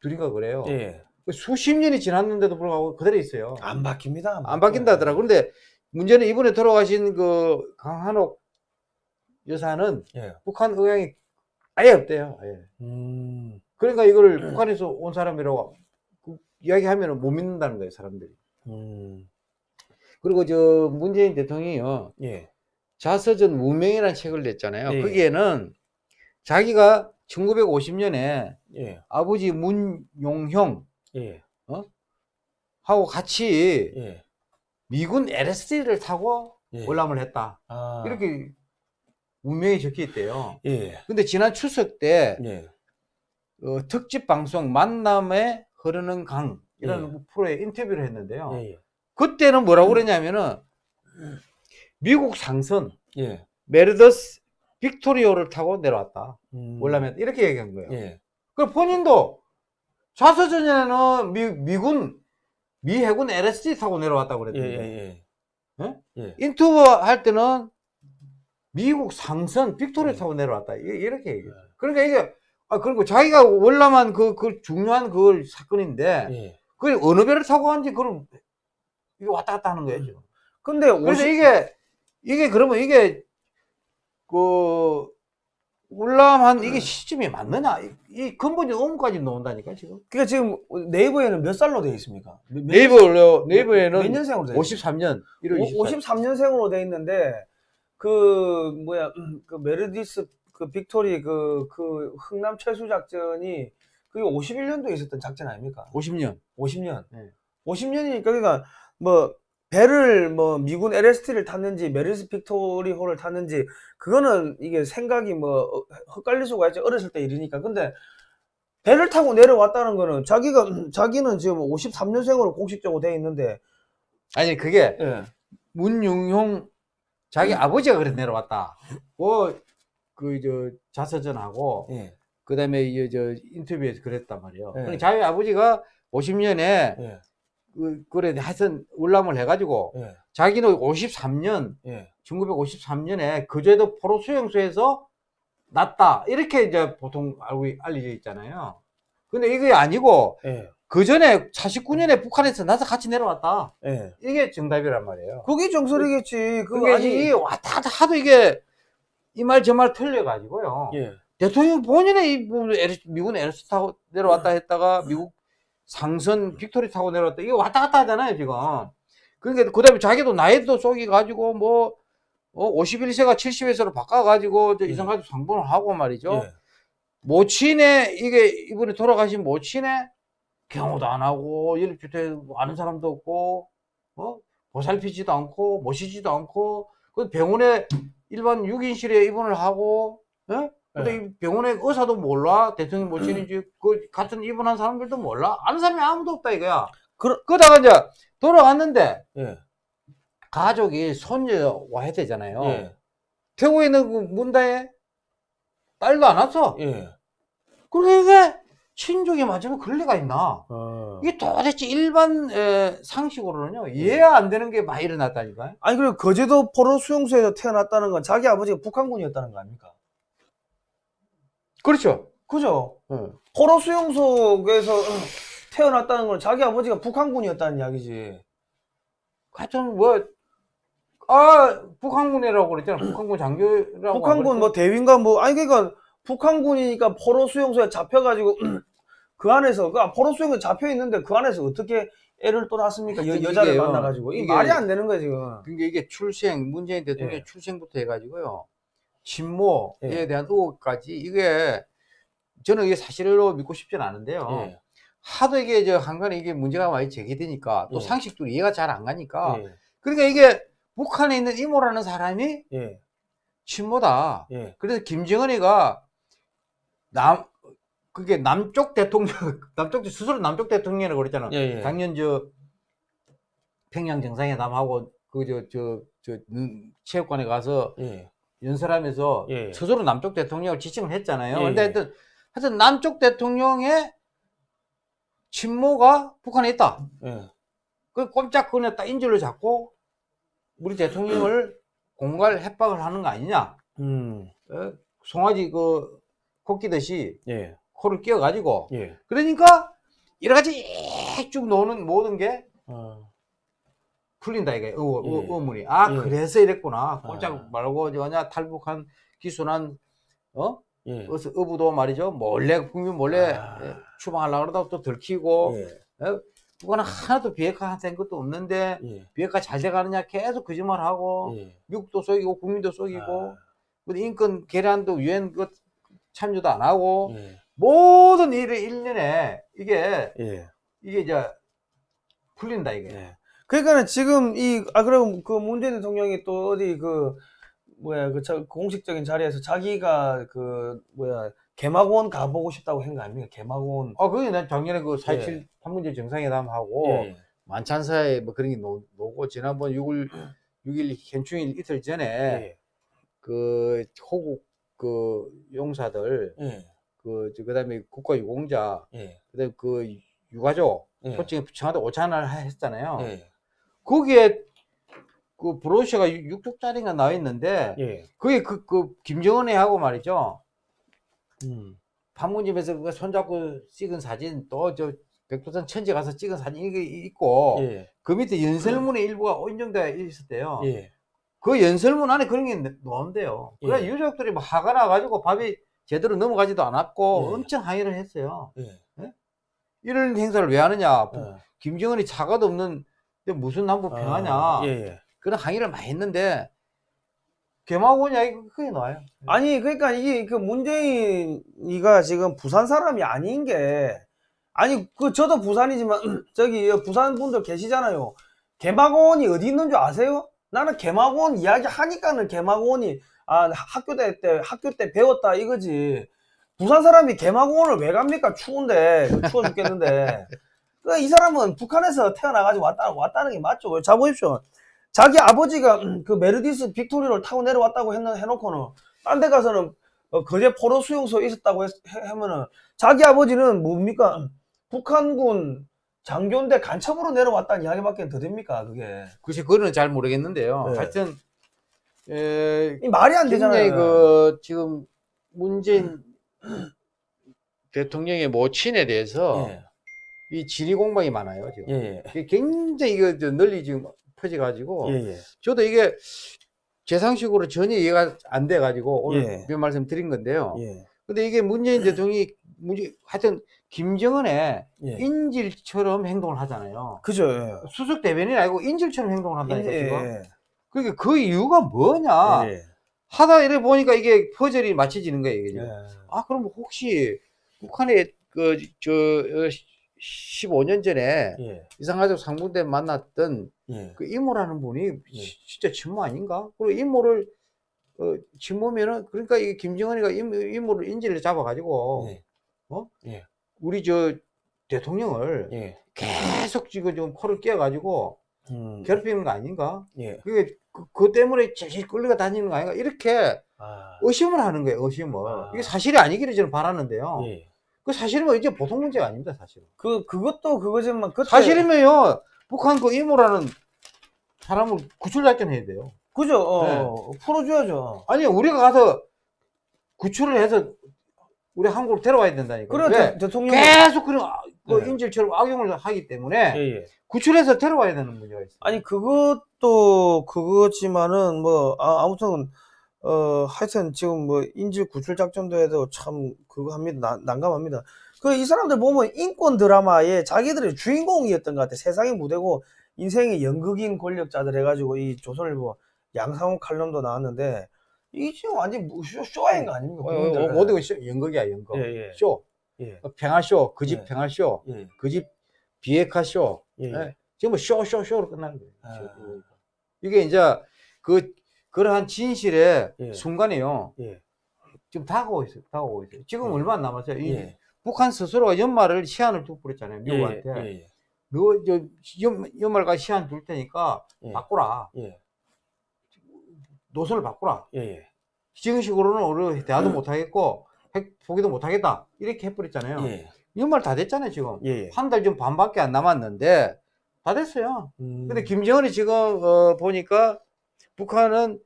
둘인가 그래요. 예. 수십 년이 지났는데도 불구하고 그대로 있어요. 안 바뀝니다. 안 바뀐다 하더라고. 그런데 문제는 이번에 돌아가신 그 강한옥 여사는 예. 북한 의향이 아예 없대요. 아예. 음. 그러니까 이거를 북한에서 온 사람이라고 그 이야기하면 못 믿는다는 거예요, 사람들이. 음. 그리고 저 문재인 대통령이요. 예. 자서전 무명이라는 책을 냈잖아요. 예. 거기에는 자기가 1950년에 예. 아버지 문용형 예. 하고 같이 예. 미군 LSD를 타고 예. 월남을 했다. 아. 이렇게 문명이 적혀 있대요. 예. 근데 지난 추석 때 예. 어, 특집 방송 만남에 흐르는 강 이라는 예. 프로에 인터뷰를 했는데요. 예. 예. 그때는 뭐라고 그랬냐면은 미국 상선 예. 메르더스 빅토리오를 타고 내려왔다. 음. 월라면 이렇게 얘기한 거예요. 예. 그 본인도 자서전에는 미, 미군 미 해군 LSD 타고 내려왔다고 예, 그랬는데? 예. 인투버 할 때는 미국 상선 빅토리오 예. 타고 내려왔다 이- 이렇게 얘기해요. 그러니까 이게 아 그리고 자기가 월남한 그, 그 중요한 그 사건인데 예. 그 어느 배를 타고 간지 그걸 왔다 갔다 하는 거예요. 지금. 근데 그래서 50, 이게 이게 그러면 이게 그 월남한 이게 시점이 맞느냐? 이, 이 근본적 의문까지 나온다니까 지금. 그러니까 지금 네이버에는 몇 살로 되어 있습니까? 몇, 몇- 네이버 네이버에는 몇 년생으로 되어 있습니까? 53년 1월 24일. 53년생으로 돼 있는데 그 뭐야 음, 그 Meredith 그 Victory 그 그 흥남 철수 작전이 그게 51년도에 있었던 작전 아닙니까? 50년. 50년. 네. 50년이니까 그러니까 뭐 배를 뭐 미군 LST를 탔는지 Meredith Victory 호를 탔는지 그거는 이게 생각이 뭐 어, 헷갈릴 수가 있죠. 어렸을 때 일이니까. 근데 배를 타고 내려왔다는 거는 자기가 자기는 지금 53년생으로 공식적으로 돼 있는데 아니 그게 예. 문용용 자기 아버지가 그래 내려왔다. 뭐그 저 자서전하고 예. 그다음에 이저 인터뷰에서 그랬단 말이에요. 네. 그러니까 자기 아버지가 50년에 예. 그 그래 하여튼 울람을 해가지고 예. 자기는 53년 예. 1953년에 그제도 포로 수용소에서 났다 이렇게 이제 보통 알고 알려져 있잖아요. 근데 이게 아니고 예. 그 전에 49년에 북한에서 나서 같이 내려왔다. 예. 이게 정답이란 말이에요. 그게 정설이겠지. 그거 그게 아니. 이 왔다 갔다 하도 이게 이 말 저 말 틀려가지고요. 예. 대통령 본인의 이 뭐, LS 미군 LST 타고 내려왔다 했다가 미국 상선 Victory 타고 내려왔다. 이거 왔다 갔다 하잖아요, 지금. 그러니까 그 다음에 자기도 나이도 속여 가지고 뭐, 어, 51세가 70세로 바꿔가지고 저 예. 이산가족 상봉을 하고 말이죠. 예. 모친의 이게 이분이 돌아가신 모친의 경호도 안 하고 연립주택 아는 사람도 없고 어 보살피지도 않고 모시지도 않고 그 병원에 일반 6인실에 입원을 하고 예? 근데 네. 이 병원에 의사도 몰라 대통령 모친인지 그 같은 입원한 사람들도 몰라 아는 사람이 아무도 없다 이거야 그러- 그러다가 이제 돌아갔는데 예. 가족이 손녀 와야 되잖아요 예. 태국에 있는 그 문다에 딸도 안 왔어 예. 그러니까 친족이 맞으면 그럴 리가 있나? 어. 이게 도대체 일반 에, 상식으로는요 이해가 안 되는 게 많이 일어났다니까요. 아니 그리고 거제도 포로 수용소에서 태어났다는 건 자기 아버지가 북한군이었다는 거 아닙니까? 그렇죠. 그죠? 응. 포로 수용소에서 어, 태어났다는 건 자기 아버지가 북한군이었다는 이야기지. 하여튼 뭐, 아, 북한군이라고 그랬잖아. 북한군 장교라고. 북한군 뭐 대위인가 뭐 아니 그러니까 북한군이니까 포로 수용소에 잡혀가지고 그 안에서 그 포로 수용소에 잡혀 있는데 그 안에서 어떻게 애를 또 낳습니까? 여, 여자를 이게요. 만나가지고 이 이게- 말이 안 되는 거예요 지금. 그게 이게 출생, 문재인 대통령 예. 의 출생부터 해가지고요. 친모에 예. 대한 의혹까지 이게 저는 이게 사실로 믿고 싶지는 않은데요. 예. 하도 이게 저 한간에 이게 문제가 많이 제기되니까 또 예. 상식도 이해가 잘 안 가니까 예. 그러니까 이게 북한에 있는 이모라는 사람이 예. 친모다. 예. 그래서 김정은이가 남 그게 남쪽 대통령 남쪽 스스로 남쪽 대통령이라고 그랬잖아. 예. 예. 작년 저 평양 정상회담하고 그저저저 체육관에 가서 예. 연설하면서 예. 스스로 남쪽 대통령을 지칭을 했잖아요. 예, 근데 예. 하여튼 하여튼 남쪽 대통령의 친모가 북한에 있다. 예. 그 꼼짝 딱 인질로 잡고 우리 대통령을 공갈 협박을 하는 거 아니냐? 음. 어? 송아지 그 코끼듯이 예. 코를 끼워가지고 예. 그러니까 여러 가지 쭉 노는 모든 게 어. 풀린다 이게 의, 예. 의문이 아 예. 그래서 이랬구나 아. 말고 뭐냐 탈북한 기순한 어 예. 어서 어부도 말이죠 몰래 국민 몰래 아. 예, 추방하려고 그러다가 또 들키고 예. 어? 그거는 하나도 비핵화 된 것도 없는데 예. 비핵화 잘 돼가느냐 계속 거짓말하고 예. 미국도 속이고 국민도 속이고 아. 그 인권 계란도 유엔 그 참여도 안 하고 예. 모든 일을 1년에 이게 예. 이게 이제 풀린다 이게 예. 그러니까는 지금 이, 아, 그럼 그 문재인 대통령이 또 어디 그, 뭐야, 그 자- 공식적인 자리에서 자기가 그, 뭐야, 개막원 가보고 싶다고 한 거 아닙니까? 개막원. 아 그게 난 작년에 그4.27 예. 판문제 정상회담하고 예. 만찬사에 뭐 그런 게 노, 고 지난번 6월 6일 현충일 이틀 전에 예. 그 호국 그 용사들 예. 그 저- 그 다음에 국가 유공자 예. 그 다음에 그 유가족 예. 솔직히 청와대 오찬을 했잖아요. 예. 거기에 그 브로셔가 6쪽짜리가 나와 있는데 예. 그게 그, 그 김정은이 하고 말이죠. 음. 판문점에서 그 손잡고 찍은 사진 또 저 백두산 천지 가서 찍은 사진 이게 있고 예. 그 밑에 연설문의 일부가 인정되어 있었대요. 예. 그 연설문 안에 그런 게 나온대요. 그래 예. 유족들이 뭐 화가 나가지고 밥이 제대로 넘어가지도 않았고 예. 엄청 항의를 했어요. 예. 이런 행사를 왜 하느냐? 예. 김정은이 차가도 없는 무슨 남북 평화냐? 아, 예. 예. 그런 항의를 많이 했는데 개마고 이야기 그게 나와요. 아니 그러니까 이게 그 문재인이가 지금 부산 사람이 아닌 게 아니 그 저도 부산이지만 저기 부산 분들 계시잖아요. 개마고원이 어디 있는 줄 아세요? 나는 개마고원 이야기 하니까는 개마고원이 아 학교 때, 때 학교 때 배웠다 이거지. 부산 사람이 개마고원을 왜 갑니까? 추운데 그 추워 죽겠는데. 그 이 사람은 북한에서 태어나가지고 왔다 왔다는 게 맞죠? 자 보십시오. 자기 아버지가 음, 그 메르디스 빅토리를 타고 내려왔다고 했는 해놓고는 딴 데 가서는 어, 거제 포로 수용소에 있었다고 했, 해- 하면은 자기 아버지는 뭡니까 음, 북한군 장교인데 간첩으로 내려왔다는 이야기밖에 더 됩니까 그게 글쎄 그거는 잘 모르겠는데요. 네. 하여튼 에, 이 말이 안 되잖아요. 그 지금 문재인 대통령의 모친에 대해서 예, 이 지리 공방이 많아요 지금. 예, 이게 굉장히 이거 저 널리 지금 퍼져가지고 예, 예, 저도 이게 제 상식으로 전혀 이해가 안 돼가지고 오늘 예. 몇 말씀 드린 건데요. 예, 근데 이게 문재인 대통령이 문재 하여튼 김정은의 예. 인질처럼 행동을 하잖아요. 그죠. 예. 수석 대변인이 아니고 인질처럼 행동을 한다니까 예, 지금. 예, 그러니까 그 이유가 뭐냐? 예, 하다 이래 보니까 이게 퍼즐이 맞춰지는 거예요. 이게. 예. 아 그럼 혹시 북한에 그 저 15년 전에 예, 이상가족 상봉대 만났던 예. 그 이모라는 분이 예. 시- 진짜 친모 아닌가? 그리고 이모를 어, 친모면은 그러니까 이 김정은이가 이모, 이모를 인질을 잡아가지고 예. 우리 저 대통령을 예. 계속 지금 좀 코를 끼어가지고 음, 괴롭히는 거 아닌가? 예. 그게 그, 그것 때문에 제일 끌려가 다니는 거 아닌가? 이렇게 아, 의심을 하는 거예요. 의심을 아. 이게 사실이 아니기를 저는 바라는데요. 예. 그 사실은 이제 보통 문제가 아닙니다. 사실은. 그 그것도 그거지만 그때 사실이면요 북한 그 이모라는 사람을 구출작전해야 돼요. 그죠. 어, 네. 풀어줘야죠. 아니 우리가 가서 구출을 해서 우리 한국으로 데려와야 된다니까. 그래? 대- 대통령. 계속 그런 아- 그 네. 인질처럼 악용을 하기 때문에 예, 예. 구출해서 데려와야 되는 문제가 있어요. 아니 그것 도 그거지만은 뭐 아, 아무튼 어 하여튼 지금 뭐 인질 구출 작전도 해도 참 그거 합니다 난- 난감합니다 그 이 사람들 보면 인권 드라마에 자기들이 주인공이었던 것 같아 세상의 무대고 인생의 연극인 권력자들 해가지고 이 조선일보 양상호 칼럼도 나왔는데 이 지금 완전 뭐 쇼, 쇼인 거 아닙니까 어, 어. 어, 모든 것이 연극이야 연극. 예, 예. 쇼. 예, 어, 평화쇼. 그집 예. 평화쇼. 예, 그집 비핵화쇼. 예, 예. 지금 쇼, 쇼, 쇼로 끝나는 거예요. 아. 이게 이제 그, 그러한 진실의 예. 순간이요. 예, 지금 다가오고 있어요. 다가오고 있어요. 지금 예. 얼마 안 남았어요. 이 예, 북한 스스로가 연말을 시한을 두고 그랬잖아요. 예, 미국한테. 예, 너, 저, 연, 연말까지 시한 둘 테니까 예, 바꾸라. 예, 노선을 바꾸라. 지금 식으로는 우리 대화도 못 하겠고, 핵 포기도 못 하겠다. 이렇게 해버렸잖아요. 예, 연말 다 됐잖아요, 지금. 한 달 좀 반밖에 안 남았는데, 다 됐어요. 음, 근데 김정은이 지금, 어, 보니까, 북한은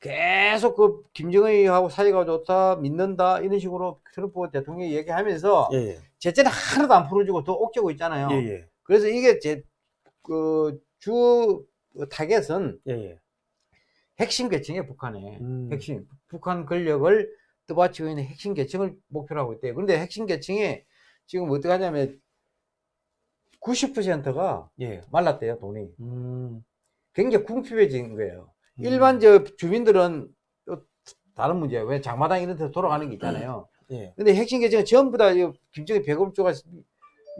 계속 그 김정은이하고 사이가 좋다, 믿는다, 이런 식으로 트럼프 대통령이 얘기하면서, 예, 예, 제재는 하나도 안 풀어주고 더 옥죄고 있잖아요. 예, 예, 그래서 이게 제, 그, 주 타겟은 예, 예. 핵심 계층이에요, 북한의. 음. 핵심. 북한 권력을 떠받치고 있는 핵심 계층을 목표로 하고 있대요. 그런데 핵심 계층이 지금 어떻게 하냐면 90%가 예. 말랐대요, 돈이. 음. 굉장히 궁핍해진 거예요. 음. 일반 저 주민들은 또 다른 문제예요. 왜 장마당 이런 데 돌아가는 게 있잖아요. 예. 근데 핵심 계층은 전부 다 김정일 배급조가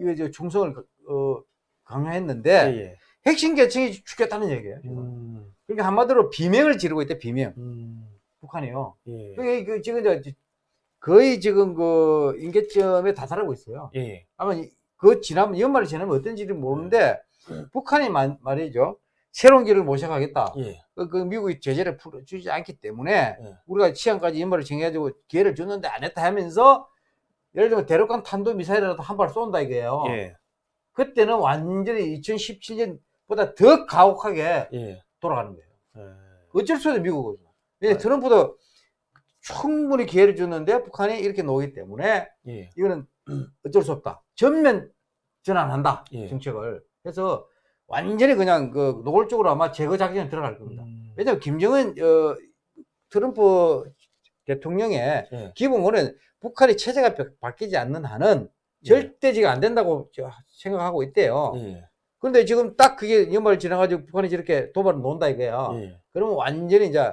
이거 저 충성을 어, 강요했는데 예, 예. 핵심 계층이 죽겠다는 얘기예요. 음. 그러니까 한마디로 비명을 지르고 있대, 비명. 음. 북한이요. 예. 그게 그 지금 저 거의 지금 그 임계점에 다다르고 있어요. 예. 아마 이- 그 지나면 연말이 지나면 어떤지는 모르는데 북한이 말, 말이죠. 새로운 길을 모셔가겠다. 예. 그, 그 미국이 제재를 풀어주지 않기 때문에 예. 우리가 시간까지 연말을 정해가지고 기회를 줬는데 안 했다 하면서 예를 들면 대륙간 탄도 미사일이라도 한 발 쏜다 이거예요. 예. 그때는 완전히 2017년보다 더 가혹하게 예. 돌아가는 거예요. 예. 어쩔 수 없어 미국은. 왜 네. 트럼프도 충분히 기회를 줬는데 북한이 이렇게 놓기 때문에 예. 이거는 어쩔 수 없다. 전면 전환한다. 예. 정책을. 그래서 완전히 그냥 그 노골적으로 아마 제거 작전에 들어갈 겁니다. 음. 왜냐면 김정은 어, 트럼프 대통령의 예. 기본권은 북한의 체제가 바- 바뀌지 않는 한은 절대지가 안 된다고 저- 생각하고 있대요. 예. 그런데 지금 딱 그게 연말 지나가지고 북한이 저렇게 도발을 놓는다 이거야. 예. 그러면 완전히 이제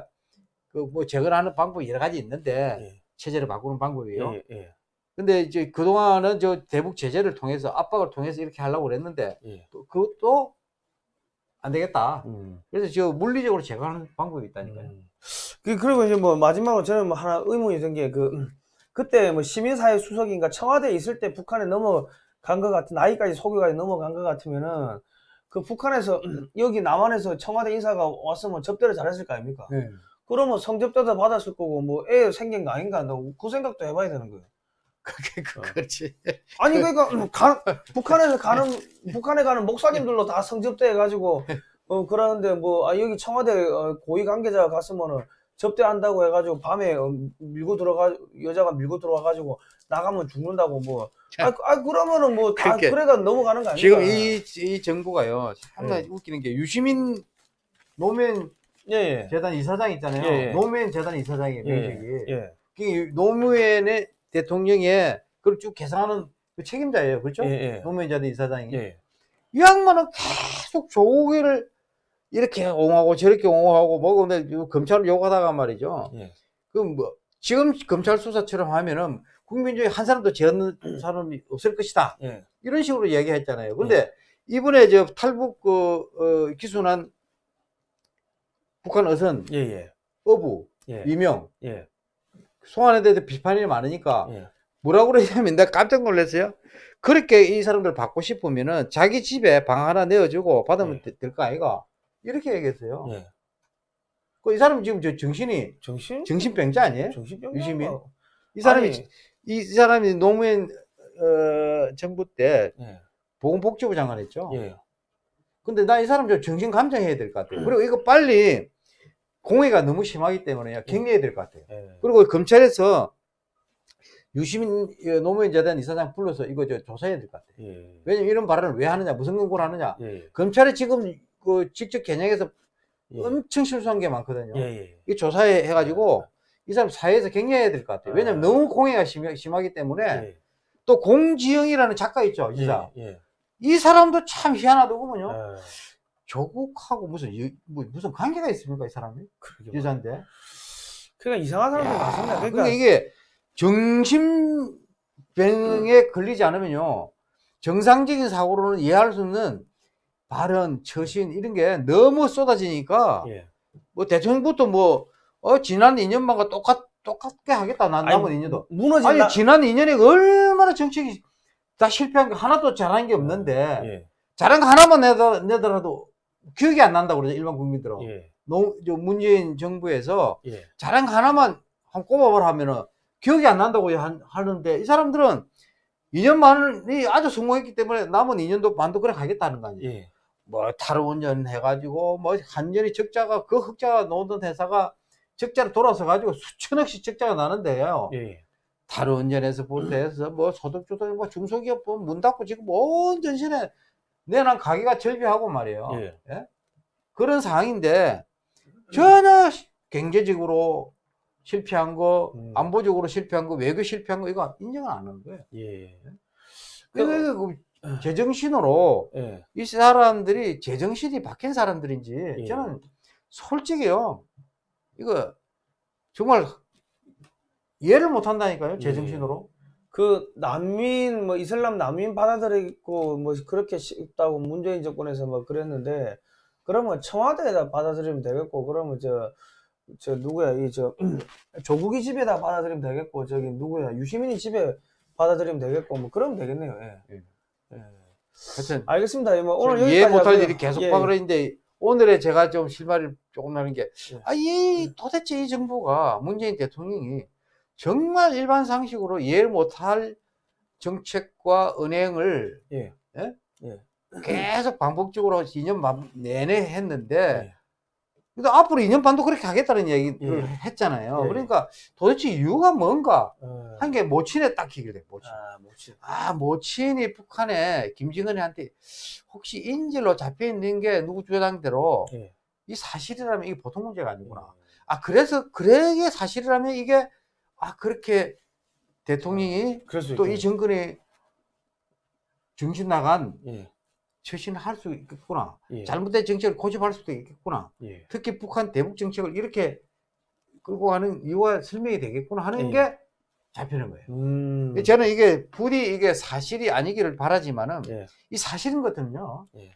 그 뭐 제거를 하는 방법이 여러 가지 있는데 예. 체제를 바꾸는 방법이에요. 근데 이제 그동안은 저 대북 제재를 통해서 압박을 통해서 이렇게 하려고 그랬는데 예. 또 그것도 안 되겠다. 음. 그래서 저 물리적으로 제거하는 방법이 있다니까요. 음. 그, 그리고 이제 뭐 마지막으로 저는 뭐 하나 의문이 든 게 그, 그때 뭐 시민사회 수석인가 청와대에 있을 때 북한에 넘어간 것 같은, 나이까지 소교까지 넘어간 것 같으면은 그 북한에서 여기 남한에서 청와대 인사가 왔으면 접대를 잘했을 거 아닙니까? 네. 그러면 성접대도 받았을 거고 뭐 애 생긴 거 아닌가? 나그 생각도 해봐야 되는 거예요. 그게 그, 어. 그렇지. 아니 그러니까 가, 북한에서 가는 북한에 가는 목사님들로 다 성접대 해가지고 어 그러는데 뭐 아, 여기 청와대 어, 고위 관계자가 갔으면은 접대한다고 해가지고 밤에 어, 밀고 들어가 여자가 밀고 들어와가지고 나가면 죽는다고 뭐 아, 아 그러면은 뭐 다 그러니까 그래가 넘어가는 거 아닙니까? 지금 이, 이 정부가요. 상당히 네. 웃기는 게 유시민 노무현 예 예 재단 이사장 있잖아요. 예, 예. 노무현 재단 이사장이에요. 명식이. 예, 예. 그 노무현의 대통령의 그걸 쭉 개상하는 그 책임자예요. 그렇죠? 예, 예. 노무현 재단 이사장이. 예. 이 양반은 계속 조국을 이렇게 옹호하고 저렇게 옹호하고 뭐 근데 요 검찰을 욕하다가 말이죠. 예. 그뭐 지금 검찰 수사처럼 하면은 국민 중에 한 사람도 죄없는 사람이 없을 것이다. 예. 이런 식으로 얘기했잖아요. 근데 이번에 저 탈북 그 어, 기순한 북한 어선 예, 예. 어부 예. 이명 예. 송환에 대해서 비판이 많으니까 예. 뭐라고 그러냐면 내가 깜짝 놀랐어요. 그렇게 이 사람들 받고 싶으면은 자기 집에 방 하나 내어주고 받으면 예. 될거 아이가 이렇게 얘기했어요. 예. 그이 사람 지금 저 정신이 정신? 정신병자 아니에요? 정신병 유시민? 이 사람이 이 사람이 노무현 어, 정부 때 예. 보건복지부 장관했죠. 예. 근데 나 이 사람 좀 정신 감정해야 될 것 같아요. 그리고 이거 빨리 공해가 너무 심하기 때문에 격리해야 될 것 같아요. 예. 그리고 검찰에서 유시민 어, 노무현 재단 이사장 불러서 이거 저 조사해야 될 것 같아요. 예. 왜냐면 이런 발언을 왜 하느냐, 무슨 근거로 하느냐. 예. 검찰이 지금 그 직접 겨냥해서 예. 엄청 실수한 게 많거든요. 예. 예. 이 조사해 해가지고 이 사람 사회에서 격려해야 될 것 같아요. 왜냐면 아. 너무 공해가 심하, 심하기 때문에 예. 또 공지영이라는 작가 있죠. 예. 예. 이 사람도 참 희한하더군요. 예. 조국하고 무슨 여- 뭐, 무슨 관계가 있습니까, 이 사람이? 그러게. 여자인데. 그러니까 이상한 사람들 많습니다. 그러니까 그러니까 이게 정신병에 걸리지 않으면요 정상적인 사고로는 이해할 수 없는 발언, 처신 이런 게 너무 쏟아지니까 예. 뭐 대통령부터 뭐 어, 지난 2년만과 똑같 똑같게 하겠다 난 남은 아니, 2년도 무너진 아니 나- 지난 2년에 얼마나 정책이 다 실패한 게 하나도 잘한 게 없는데 예. 잘한 거 하나만 내더, 내더라도 기억이 안 난다고 그러죠 일반 국민들은 예. 노, 저 문재인 정부에서 예. 거 하나만 한 꼽아보라 하면은 기억이 안 난다고 한- 하는데 이 사람들은 2년 만이 아주 성공했기 때문에 남은 2년도 반도 그래 가겠다는 거 아니에요. 예. 뭐 탈원전 해가지고 뭐 한전이 적자가 그 흑자가 놓던 회사가 적자로 돌아서 가지고 수천억씩 적자가 나는데요. 예. 탈원전에서 부터 해서 뭐 소득주도 뭐 중소기업 문 닫고 지금 온 전신에 내난 가게가 절비하고 말이에요. 예. 그런 상황인데 전혀 시- 경제적으로 실패한 거, 음. 안보적으로 실패한 거, 외교 실패한 거 이거 인정을 안 하는 거예요. 예. 그러니까 그 제정신으로 예. 이 사람들이 제정신이 박힌 사람들인지 예. 저는 솔직히요 이거 정말 이해를 못 한다니까요 제정신으로 그 난민 뭐 이슬람 난민 받아들이고 뭐 그렇게 쉽다고 문재인 정권에서 뭐 그랬는데 그러면 청와대에다 받아들이면 되겠고 그러면 저 저 누구야 이 저 조국이 집에다 받아들이면 되겠고 저기 누구야 유시민이 집에 받아들이면 되겠고 뭐 그러면 되겠네요. 예. 예. 예. 하여튼 알겠습니다. 뭐 오늘 이해 못할. 일이 계속 예, 파그러 있는데 오늘에 제가 좀 실말이 조금 나는 게 예. 아, 이 도대체 이 정부가 문재인 대통령이 정말 일반 상식으로 이해를 못할 정책과 은행을 예. 예? 예. 계속 반복적으로 2년 반 내내 했는데 예. 앞으로 2년 반도 그렇게 하겠다는 얘기를 예. 했잖아요. 예. 그러니까 도대체 이유가 뭔가 어. 한게 모친에 딱 기결돼 모친. 아, 뭐지? 아, 모친이 북한에 김정은한테 혹시 인질로 잡혀 있는 게 누구 주장대로 예. 이 사실이라면 이게 보통 문제가 아니구나. 예. 아, 그래서 그게 사실이라면 이게 아, 그렇게 대통령이 그럴 수또이 있겠네. 정권에 정신 나간 예. 처신을 할 수 있겠구나. 예. 잘못된 정책을 고집할 수도 있겠구나. 예. 특히 북한 대북 정책을 이렇게 끌고 가는 이유가 설명이 되겠구나 하는 예. 게 잡히는 거예요. 음. 저는 이게 부디 이게 사실이 아니기를 바라지만은 예. 이 사실인 것들은요. 예.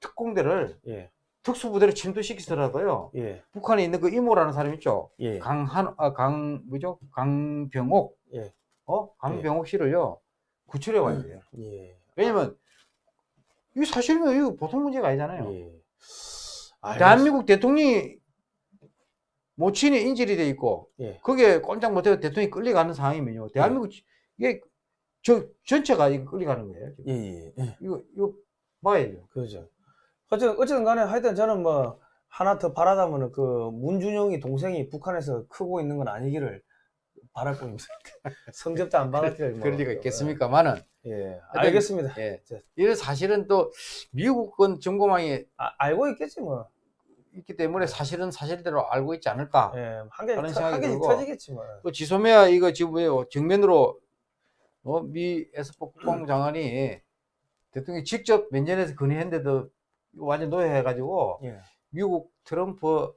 특공대를 예. 특수부대로 침투시키더라도요. 예. 북한에 있는 그 이모라는 사람 있죠. 예. 강한 아, 강 뭐죠? 강병옥. 예. 어? 강병옥 씨를요. 구출해 와야 돼요. 예. 왜냐면 이 사실이면 이거 보통 문제가 아니잖아요. 예. 대한민국 대통령이 모친이 인질이 돼 있고 예. 그게 꼼짝 못해서 대통령이 끌려가는 상황이면요. 대한민국 이게 저 전체가 이거 끌려가는 거예요. 예. 예. 예. 이거 이거 봐야죠. 그렇죠. 어쨌든, 어쨌든 간에 하여튼 저는 뭐 하나 더 바라다면은 그 문준영이 동생이 북한에서 크고 있는 건 아니기를 바랄 뿐입니다. 성접도 안 받았기를 뭐. 그럴 리가 있겠습니까만은 예. 알겠습니다. 예. 자. 이런 사실은 또 미국은 정보망이 아, 알고 있겠지 뭐. 있기 때문에 사실은 사실대로 알고 있지 않을까. 예. 한 개씩, 그런 터- 생각이 한 개씩 들고. 터지겠지 뭐. 또 지소미아 이거 지금 왜요? 정면으로 어, 미 에스포 국방장관이 대통령이 직접 면전에서 건의했는데도 완전 노예해가지고 예. 미국 트럼프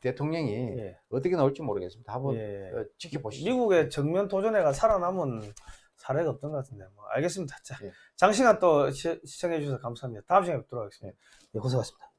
대통령이 예. 어떻게 나올지 모르겠습니다. 한번 예. 어, 지켜보시죠. 미국의 정면 도전회가 살아남은 사례가 없던 것 같은데 뭐 알겠습니다. 자, 예. 장시간 또 시, 청해 주셔서 감사합니다. 다음 시간에 뵙도록 하겠습니다. 예, 고생하셨습니다.